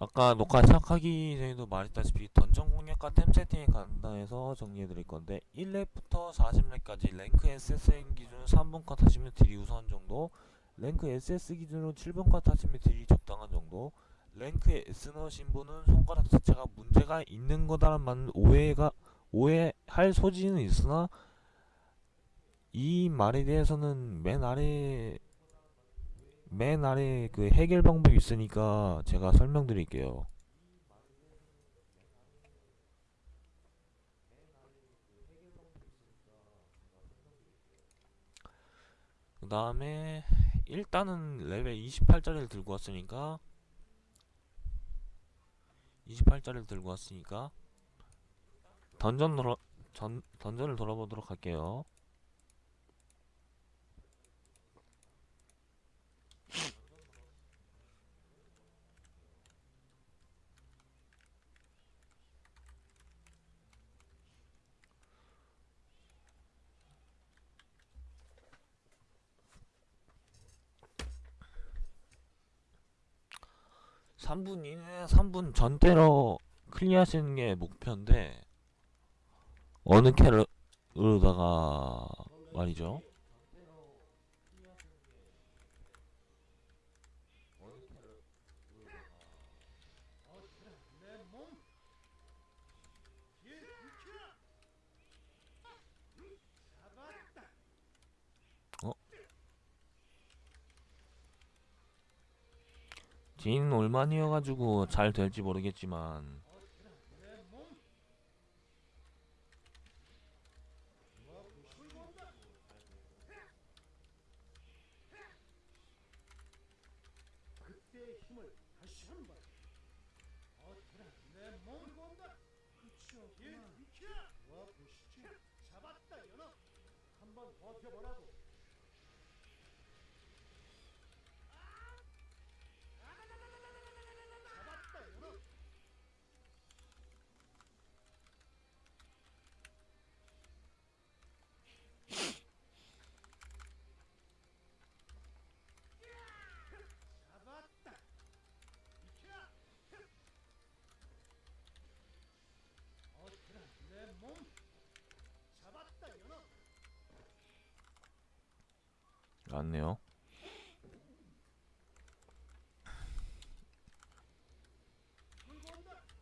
아까 녹화 시작하기 전에도 말했다시피 던전 공략과 템 세팅에 간단해서 정리해드릴 건데 1렙부터 40렙까지 랭크 SSN 기준 3분 컷 하시면 딜이 우선 정도 랭크 SS 기준으로 7분 컷 하시면 딜이 적당한 정도 랭크에 S 넣으신 분은 손가락 자체가 문제가 있는 거다라는 오해가 오해할 소지는 있으나 이 말에 대해서는 맨 아래 맨 아래 그 해결 방법이 있으니까 제가 설명드릴게요. 그 다음에 일단은 레벨 28짜리를 들고 왔으니까 28짜리를 들고 왔으니까 던전 돌아 전 던전을 돌아보도록 할게요. 삼분 이내, 3분 전대로 클리어하시는 게 목표인데, 어느 캐로다가 말이죠. 지 인 올만이어가지고 잘 될지 모르겠지만, 그때의 힘을 다시 한번 어떻게나 내몸 본다 끝이었구나 비켜 와 보시지 잡았다 연어 한번 버텨보라고 잡았다 연어 잡았다 비켜 어떻게나 내몸 잡았다 연어 온다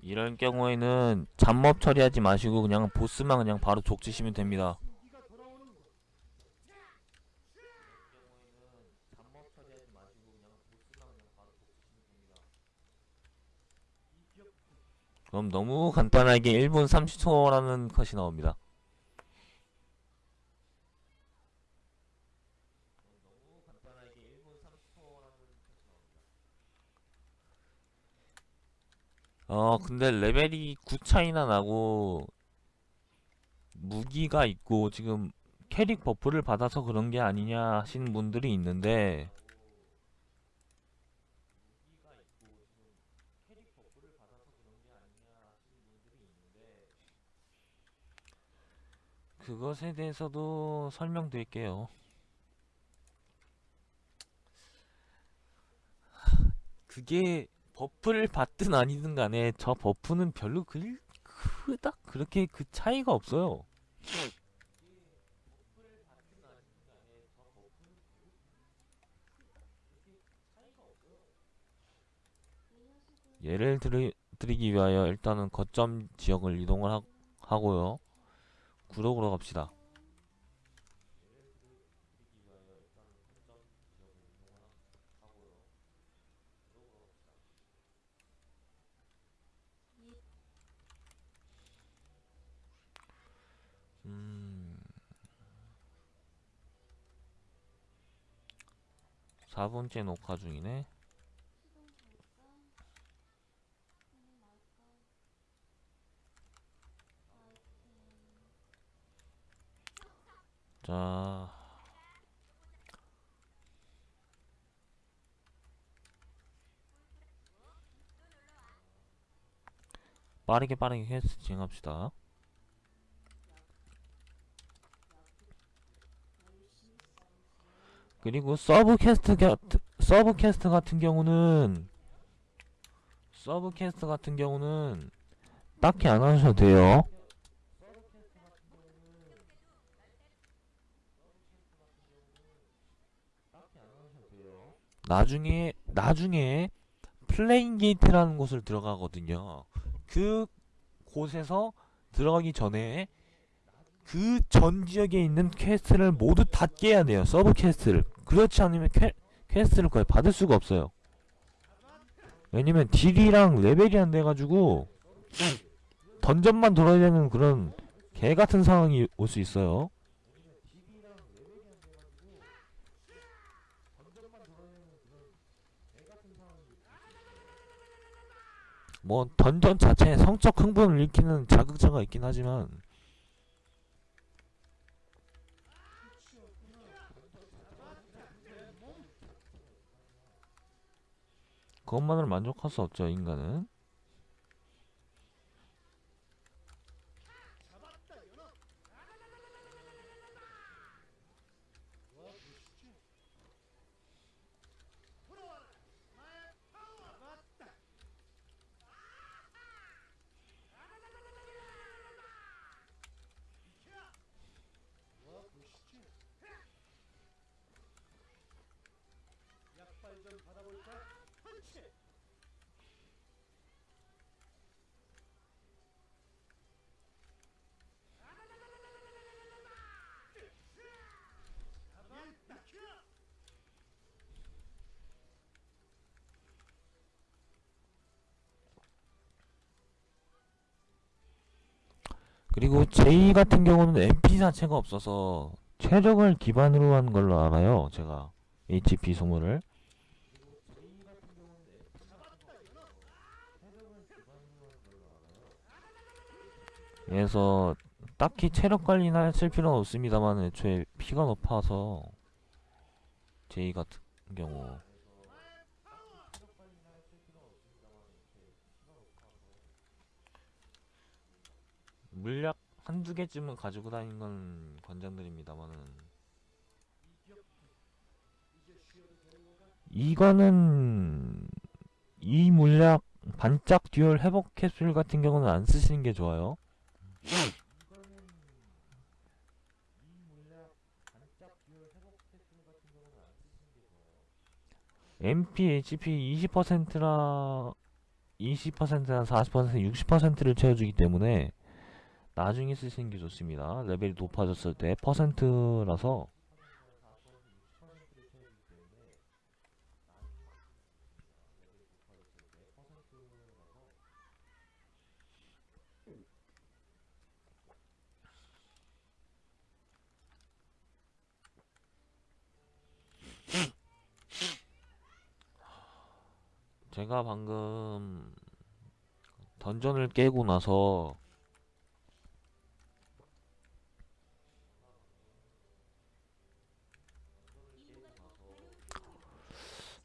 이런 경우에는 잡몹 처리하지 마시고 그냥 보스만 그냥 바로 족치시면 됩니다. 그럼 너무 간단하게 1분 30초라는 컷이 나옵니다. 어 근데 레벨이 9 차이나 나고 무기가 있고 지금 캐릭 buff를 받아서 그런 게 아니냐 하시는 분들이 있는데 그것에 대해서도 설명드릴게요. 그게 buff를 받든 아니든 간에 저 buff는 별로 그, 그닥 그렇게 그 차이가 없어요. 예를 들이, 드리기 위하여 일단은 거점 지역을 이동을 하, 하고요. 구독으로 갑시다. 음. 4분째 녹화 중이네. 자. 빠르게 빠르게 퀘스트 진행합시다. 그리고 sub quest 가, sub quest 같은 경우는 sub quest 같은 경우는 딱히 안 하셔도 돼요. 나중에 나중에 플레인 게이트라는 곳을 들어가거든요. 그 곳에서 들어가기 전에 그 전 지역에 있는 quest를 모두 다 깨야 돼요. sub quest를. 그렇지 않으면 퀘, quest를 거의 받을 수가 없어요. 왜냐면 딜이랑 레벨이 안 돼가지고 던전만 돌아야 되는 그런 개 같은 상황이 올 수 있어요. 뭐 던전 자체에 성적 흥분을 일으키는 자극자가 있긴 하지만 그것만으로 만족할 수 없죠 인간은 잡았다 연어 돌아와라 나의 파워 잡았다 비켜 와 보시죠 약발 좀 받아볼까 펀치 잡았다 켜 그리고 J 같은 경우는 MP 자체가 없어서 체력을 기반으로 한 걸로 알아요 제가. HP 소모를 그래서 딱히 체력 관리나 하실 필요는 없습니다만 애초에 피가 높아서 J 같은 경우 물약 한두 개쯤은 가지고 다니는 건 관장드립니다만은 이거는 이 물약 반짝 dual 회복 캡슐 같은 경우는 안 쓰시는 게 좋아요. MP, HP 20%라 20%나 40%, 60%를 채워주기 때문에 나중에 쓰시는 게 좋습니다. 레벨이 높아졌을 때 퍼센트라서 제가 방금 던전을 깨고 나서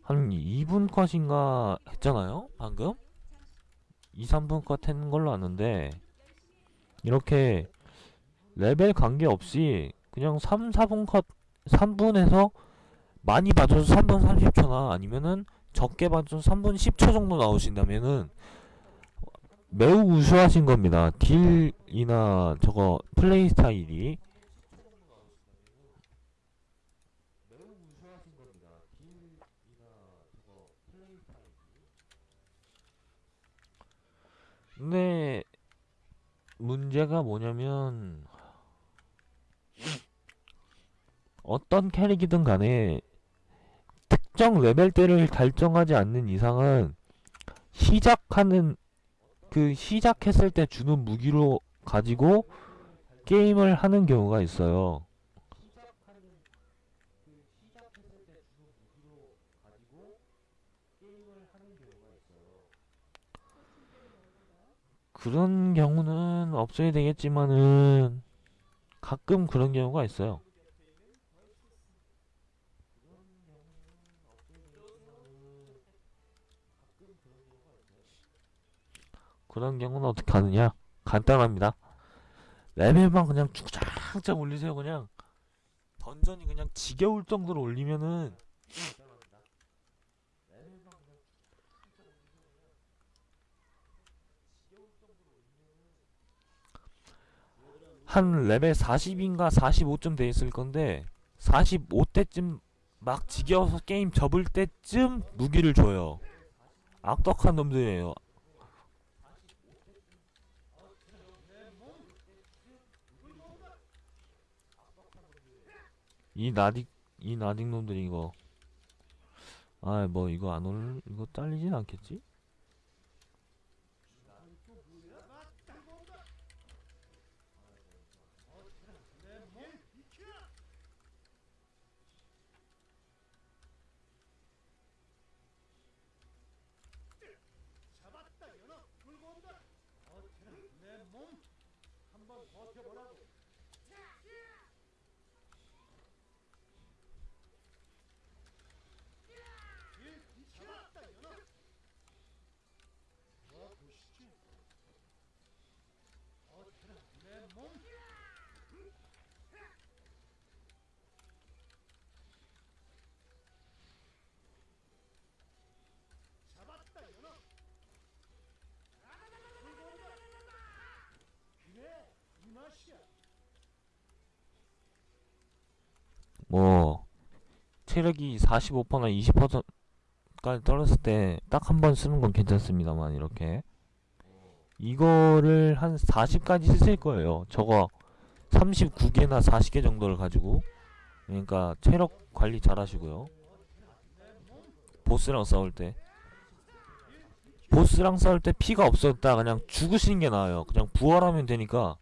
한 2분 컷인가 했잖아요? 방금? 2, 3분 컷 했는 걸로 아는데 이렇게 레벨 관계없이 그냥 3, 4분 컷 3분에서 많이 봐줘서 3분 30초나 아니면은 적게 봐줘서 3분 10초 정도 나오신다면은 매우 우수하신 겁니다. 딜이나 저거 플레이 스타일이 근데 문제가 뭐냐면 어떤 캐릭이든 간에 특정 레벨대를 달성하지 않는 이상은 시작하는 그 시작했을 때 주는 무기로 가지고 게임을 하는 경우가 있어요. 그런 경우는 없어야 되겠지만은 가끔 그런 경우가 있어요. 그런 경우는 어떻게 하느냐? 간단합니다. 레벨만 그냥 쭉쫙쫙 올리세요. 그냥 던전이 그냥 지겨울 정도로 올리면은 한 레벨 40인가 45쯤 돼 있을 건데 45대쯤 막 지겨워서 게임 접을 때쯤 무기를 줘요. 악덕한 놈들이에요. 이 나딕 이 나딕 놈들이 이거 아뭐 이거 안 올 이거 잘리진 않겠지? 잡았다 연어 물고 온다 어떻게나 내몸 한번 버텨보라고 일 잡았다 연어 와 보시지 어떻게나 내몸 잡았다 연어 물고 온다 그래 이 맛이야 뭐 체력이 45%나 20%까지 떨어졌을 때 딱 한 번 쓰는 건 괜찮습니다만 이렇게 이거를 한 40까지 쓰실 거예요. 저거 39개나 40개 정도를 가지고 그러니까 체력 관리 잘 하시고요. 보스랑 싸울 때 보스랑 싸울 때 피가 없었다 그냥 죽으시는 게 나아요. 그냥 부활하면 되니까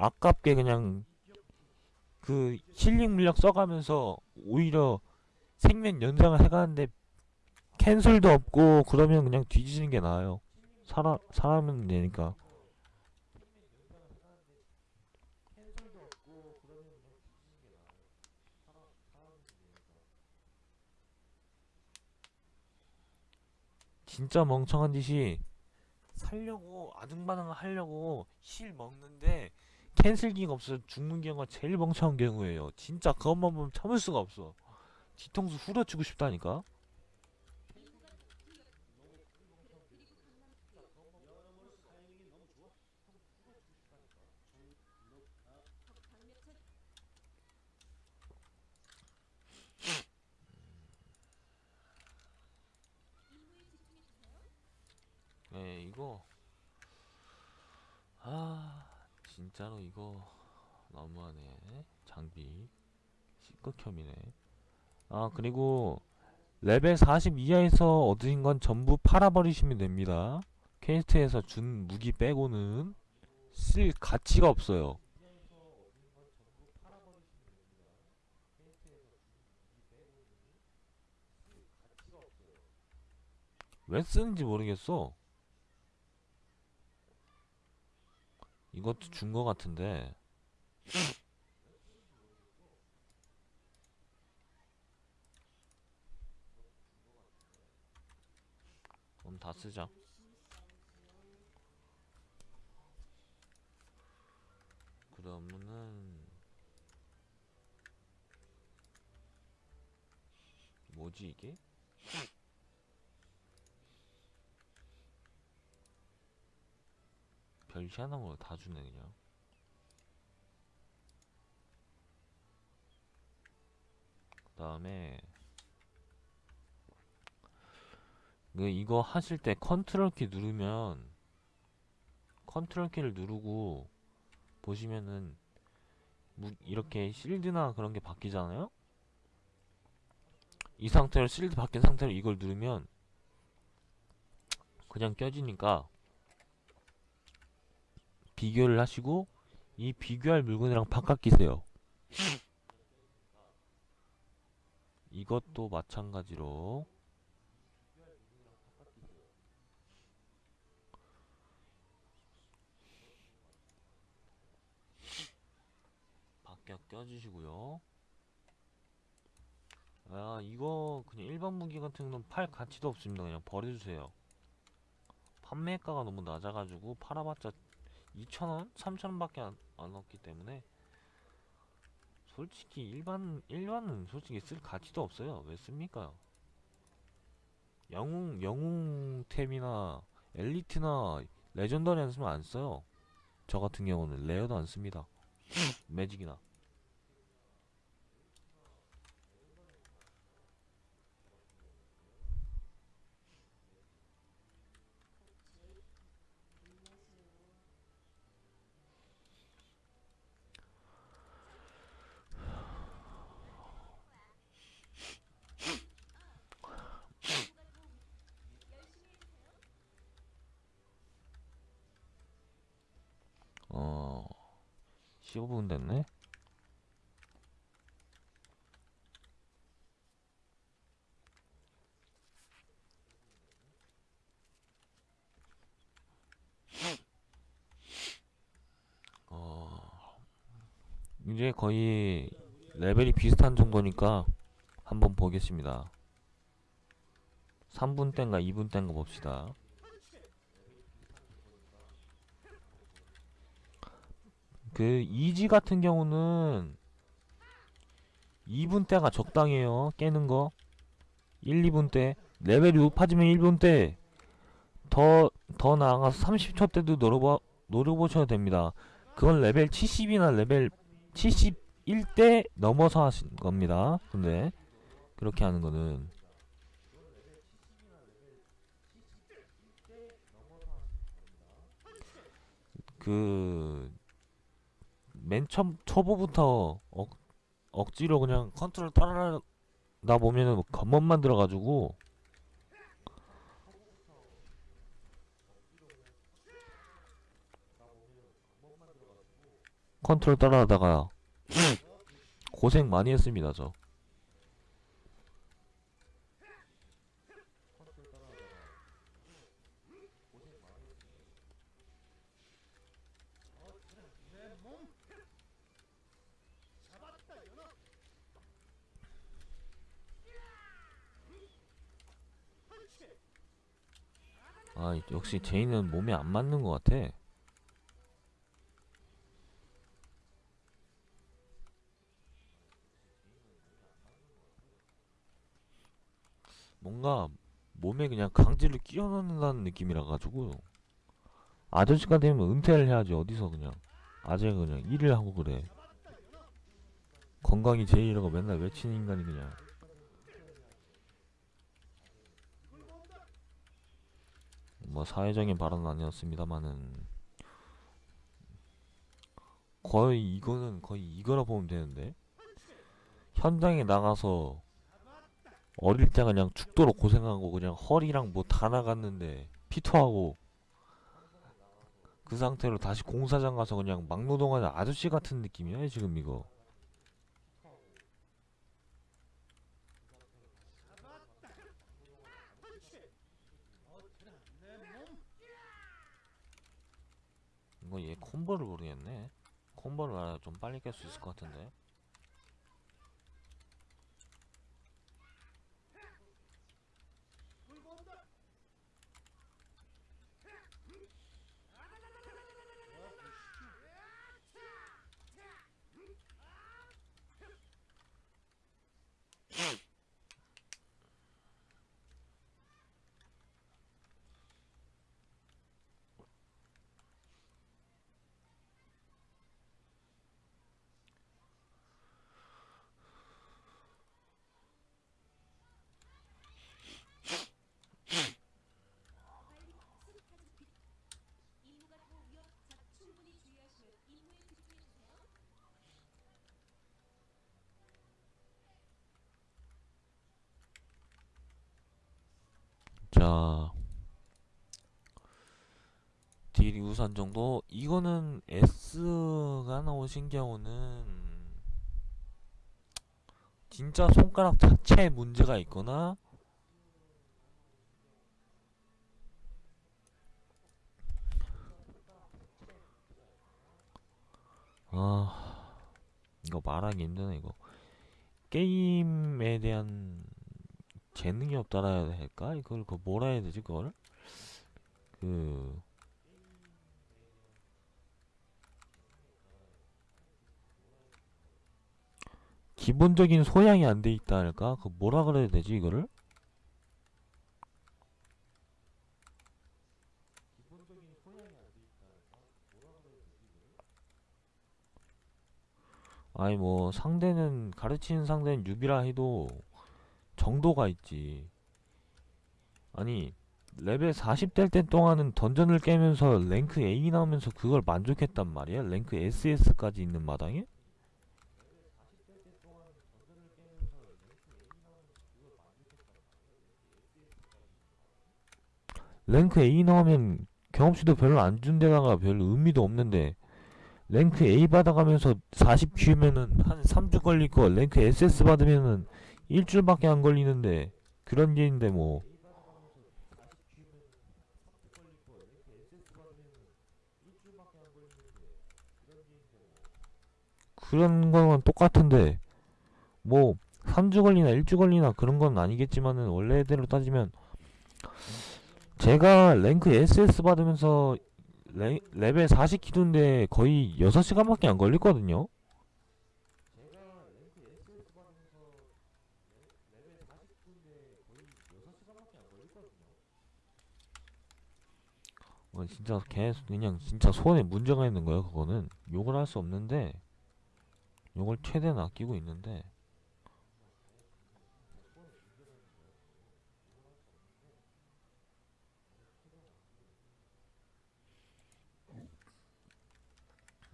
아깝게 그냥 그 힐링 물약 써가면서 오히려 생명 연장을 해가는데 캔슬도 없고 그러면 그냥 뒤지는 게 나아요. 살아 살아면 되니까. 진짜 멍청한 짓이 살려고 아등바등 하려고 힐 먹는데 캔슬기가 없어서 죽는 경우가 제일 멍청한 경우예요. 진짜 그것만 보면 참을 수가 없어. 뒤통수 후려치고 싶다니까. 네, 이거 아 진짜로 이거 너무하네. 장비. C극혐이네. 아 그리고 레벨 40 이하에서 얻으신 건 전부 팔아버리시면 됩니다. quest에서 준 무기 빼고는 쓸 가치가 없어요. 왜 쓰는지 모르겠어 이것도 준 거 같은데 그럼 다 쓰자 그러면은 뭐지 이게? 별 희한한 거 다 주네 그냥. 그 다음에 그 이거 하실 때 컨트롤 키 누르면 컨트롤 키를 누르고 보시면은 무, 이렇게 실드나 그런 게 바뀌잖아요? 이 상태로 실드 바뀐 상태로 이걸 누르면 그냥 껴지니까 비교를 하시고 이 비교할 물건이랑 바꿔 끼세요. 이것도 마찬가지로 바뀌어 껴주시고요. 아 이거 그냥 일반 무기 같은 건 팔 가치도 없습니다. 그냥 버려주세요. 판매가가 너무 낮아가지고 팔아봤자 2,000원? 3,000원밖에 안, 안 얻기 때문에 솔직히 일반 일반은 솔직히 쓸 가치도 없어요. 왜 씁니까? 영웅 영웅템이나 엘리트나 레전더리 안 쓰면 안 써요. 저 같은 경우는 레어도 안 씁니다. 매직이나. 15분 됐네. 어 이제 거의 레벨이 비슷한 정도니까 한번 보겠습니다. 3분 땐가 2분 땐가 봅시다. 그 easy 같은 경우는 2분 때가 적당해요. 깨는 거. 1, 2분 때. 레벨이 높아지면 1분 때. 더, 더 나아가서 30초 때도 노려봐, 노려보셔야 됩니다. 그건 레벨 70이나 레벨 71대 넘어서 하신 겁니다. 근데, 그렇게 하는 거는. 그, 맨 초, 초보부터 억, 억지로 그냥 컨트롤 따라다 보면은 뭐 겉멋만 들어가지고. 컨트롤 따라하다가 고생 많이 했습니다 저 내몸 잡았다 연어 그렇지 아 역시 제이는 몸에 안 맞는 것 같아. 뭔가 몸에 그냥 강제로 끼워 넣는다는 느낌이라 가지고 아저씨가 되면 은퇴를 해야지 어디서 그냥 아재가 그냥 일을 하고 그래. 건강이 제일이라고 맨날 외치는 인간이 그냥 뭐 사회적인 발언은 아니었습니다만은 거의 이거는 거의 이거라 보면 되는데 현장에 나가서 어릴 때 그냥 죽도록 고생하고 그냥 허리랑 뭐 다 나갔는데 피토하고 그 상태로 다시 공사장 가서 그냥 막노동하는 아저씨 같은 느낌이야 지금 이거 그렇지 어쩌나 내몸 이거 얘 콤보를 모르겠네. 콤보를 알아야 좀 빨리 깰 수 있을 것 같은데 자 딜이 우선 정도? 이거는 S가 나오신 경우는 진짜 손가락 자체에 문제가 있거나 아 이거 말하기 힘드네 이거. 게임에 대한 재능이 없다라 해야 할까? 이걸 그 뭐라 해야 되지 그걸? 그 기본적인 소양이 안 돼 있다 할까? 그 뭐라 그래야 되지 이거를? 아니 뭐 상대는 가르치는 상대는 newbie라 해도 정도가 있지. 아니 레벨 40 될 때 동안은 dungeon을 깨면서 랭크 A 나오면서 그걸 만족했단 말이야? 랭크 SS까지 있는 마당에? 랭크 A 나오면 경험치도 별로 안 준 데다가 별 의미도 없는데 랭크 A 받아가면서 40 키우면은 한 3주 걸릴 거 랭크 SS 받으면은 일주일밖에 안 걸리는데 그런 게인데 뭐 그런 거는 똑같은데 뭐 3주 걸리나 1주 걸리나 그런 건 아니겠지만은 원래대로 따지면 제가 랭크 SS 받으면서 레, 레벨 40 기준인데 거의 6시간밖에 안 걸렸거든요. 어, 진짜 계속 그냥 진짜 손에 문제가 있는 거예요. 그거는. 욕을 할 수 없는데 욕을 최대한 아끼고 있는데.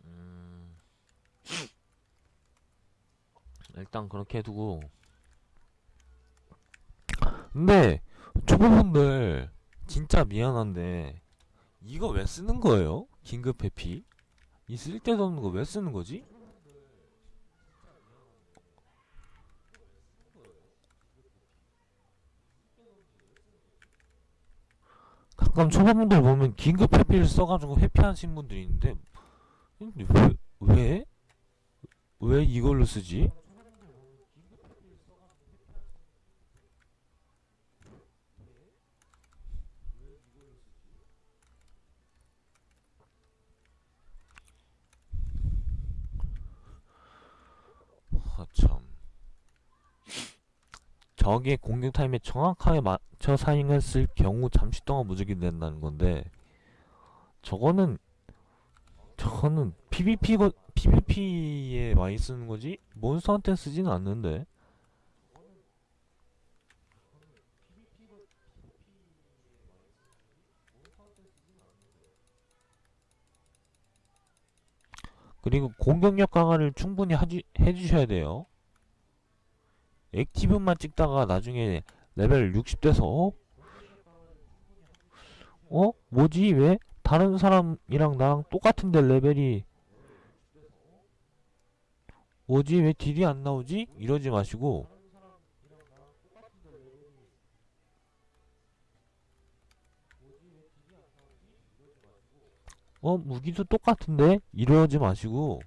음, 일단 그렇게 두고. 근데 초보분들 진짜 미안한데 이거 왜 쓰는 거예요? 긴급 회피? 이 쓸데도 없는 거 왜 쓰는 거지? 가끔 초보분들 보면 긴급 회피를 써가지고 회피하신 분들이 있는데 왜? 왜? 왜 이걸로 쓰지? 하참 적의 공격 타임에 정확하게 맞춰 사용했을 경우 잠시 동안 무적이 된다는 건데 저거는 저거는 PVP 거 PVP에 많이 쓰는 거지 몬스터한테 쓰지는 않는데 그리고 공격력 강화를 충분히 하주, 해주셔야 돼요. active만 찍다가 나중에 레벨 60 돼서 어? 어? 뭐지? 왜? 다른 사람이랑 나랑 똑같은데 레벨이 뭐지? 왜 deal이 안 나오지? 이러지 마시고 어? 무기도 똑같은데? 이러지 마시고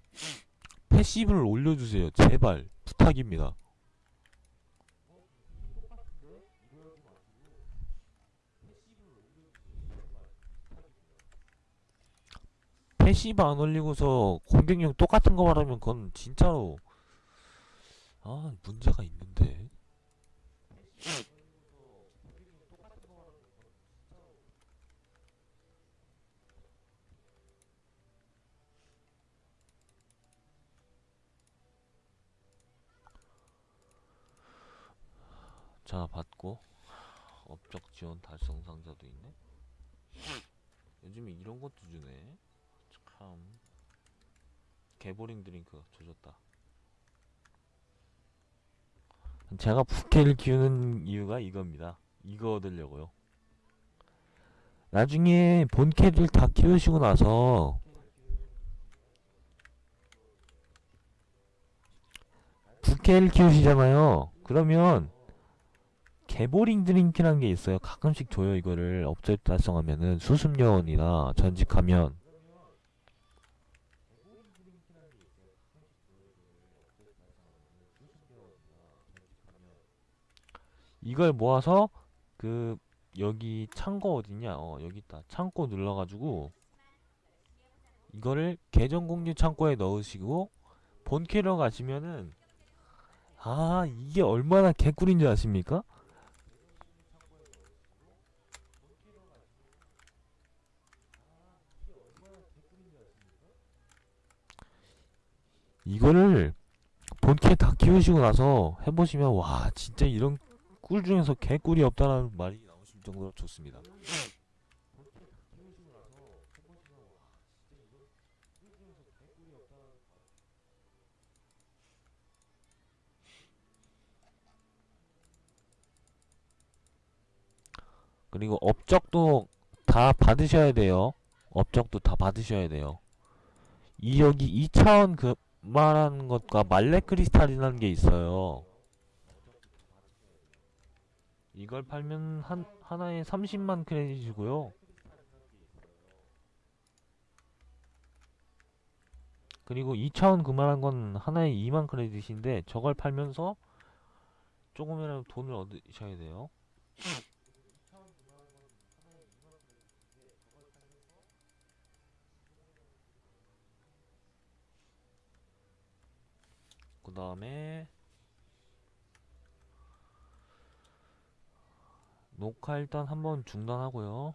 passive를 올려주세요. 제발 부탁입니다. passive 안 올리고서 공격력 똑같은 거 말하면 그건 진짜로 아 문제가 있는데. 자 받고. 업적 지원 달성 상자도 있네. 요즘에 이런 것도 주네 참 개보링 드링크 조졌다. 제가 부캐를 키우는 이유가 이겁니다. 이거 얻으려고요. 나중에 본캐를 다 키우시고 나서 부캐를 키우시잖아요. 그러면 개보링 드링크라는 게 있어요. 가끔씩 줘요 이거를. 업적 달성하면은 수습요원이나 전직하면 이걸 모아서 그 여기 창고 어딨냐 어 여기 있다 창고 눌러가지고 이거를 계정 공유 창고에 넣으시고 본 캐러 가시면은 아 이게 얼마나 개꿀인지 아십니까? 이거를 본캐 다 키우시고 나서 해보시면 와 진짜 이런 꿀 중에서 개꿀이 없다라는 말이 나오실 정도로 좋습니다. 그리고 업적도 다 받으셔야 돼요. 업적도 다 받으셔야 돼요. 이 여기 2차원 그 말하는 것과 말레 크리스탈이라는 게 있어요. 이걸 팔면 한 하나에 30만 크레딧이고요. 그리고 2차원 그만한 건 하나에 2만 크레딧인데 저걸 팔면서 조금이라도 돈을 얻으셔야 돼요. 그 다음에 녹화 일단 한번 중단하고요.